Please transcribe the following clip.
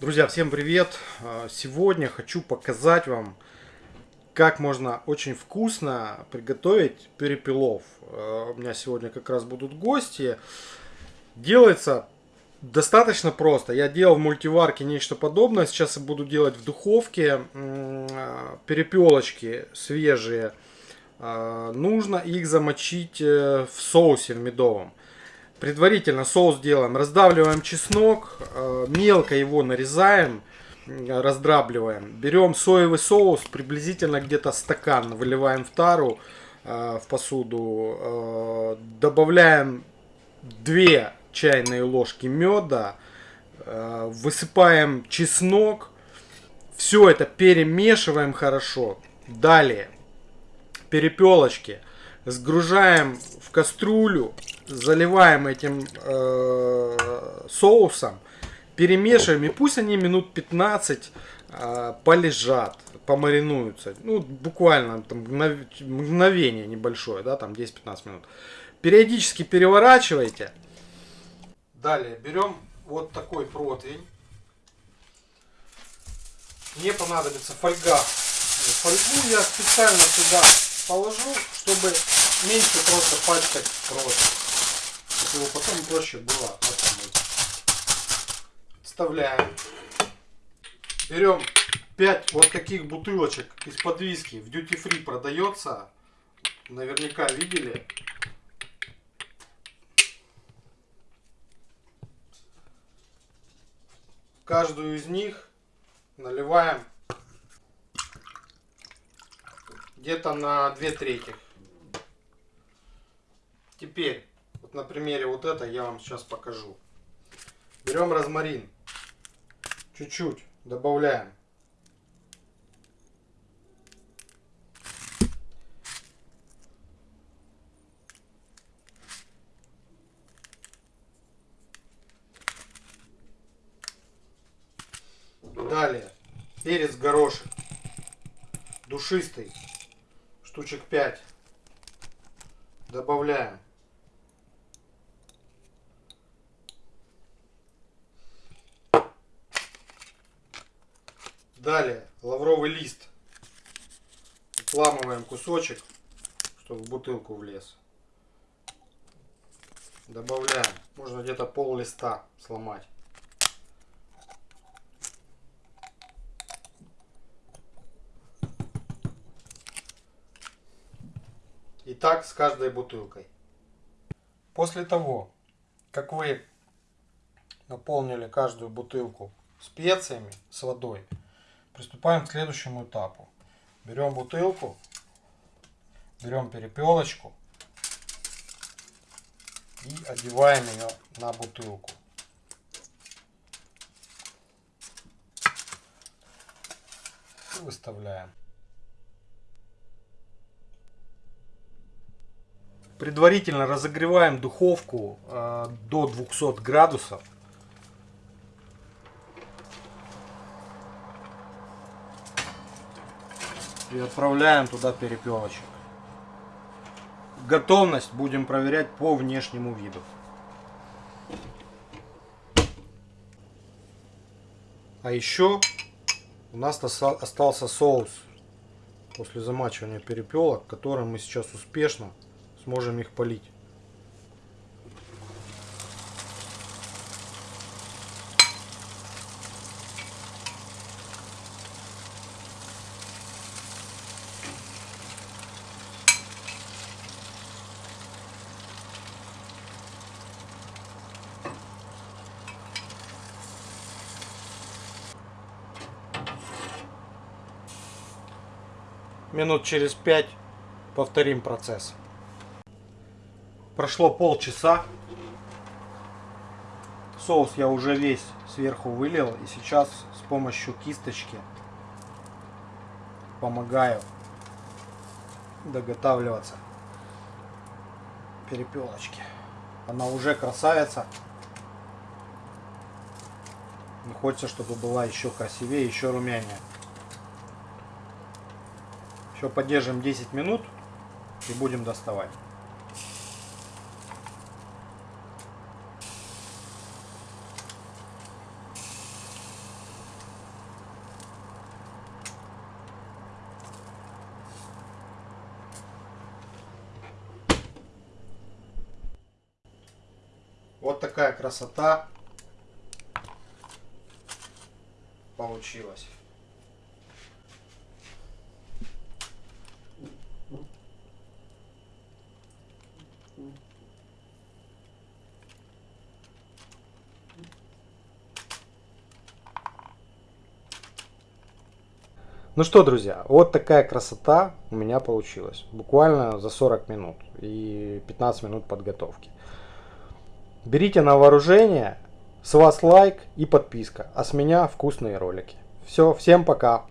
Друзья, всем привет! А, Сегодня хочу показать вам, как можно очень вкусно приготовить перепелов. А, У меня сегодня как раз будут гости. Делается достаточно просто. Я делал в мультиварке нечто подобное. Сейчас я буду делать в духовке а, перепелочки свежие. Нужно их замочить э, в соусе в медовом. Предварительно соус делаем. Раздавливаем чеснок, э, мелко его нарезаем, э, раздрабливаем. Берем соевый соус, приблизительно где-то стакан, выливаем в тару, э, в посуду. Добавляем 2 чайные ложки меда, высыпаем чеснок. Все это перемешиваем хорошо. Далее перепелочки сгружаем в кастрюлю, заливаем этим э, соусом, перемешиваем, и пусть они минут 15 э, полежат, помаринуются. Ну, буквально там мгнов- мгновение небольшое, да, там 10-15 минут. Периодически переворачивайте. Далее берем вот такой противень. Мне понадобится фольга. Фольгу я специально сюда положу, чтобы меньше просто пачкать противень. Чтобы потом проще было отмыть. Вставляем. Берем 5 вот таких бутылочек из-под виски. В duty free продается. Наверняка видели. Каждую из них наливаем где-то на 2 трети. Теперь, вот на примере вот это я вам сейчас покажу. Берем розмарин. Чуть-чуть добавляем. Далее перец горошек душистый штучек 5 добавляем далее. Лавровый лист. Отламываем кусочек чтобы в бутылку влез. Добавляем. Можно где-то пол листа сломать. И так с каждой бутылкой. После того, как вы наполнили каждую бутылку специями с водой, приступаем к следующему этапу. Берем бутылку, берем перепелочку и одеваем ее на бутылку. И выставляем. Предварительно разогреваем духовку э, до 200 градусов. И отправляем туда перепелочек. Готовность будем проверять по внешнему виду. А еще у нас остался соус после замачивания перепелок, которым мы сейчас успешно сможем их полить. Минут через пять повторим процесс. Прошло полчаса. Соус я уже весь сверху вылил. И сейчас с помощью кисточки помогаю доготавливаться перепелочки. Она уже красавица. И хочется, чтобы была еще красивее, еще румянее. Еще поддержим 10 минут и будем доставать. Вот такая красота получилась. Ну что, друзья, вот такая красота у меня получилась. Буквально за 40 минут и 15 минут подготовки. Берите на вооружение. С вас лайк и подписка. А с меня вкусные ролики. Все, всем пока.